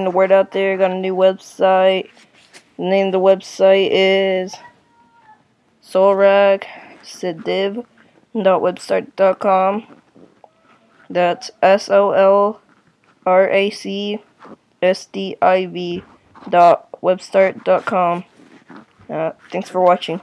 getting the word out there. Got a new website. The name of the website is com That's S O L R A C S D I V dot webstart.com. Uh, thanks for watching.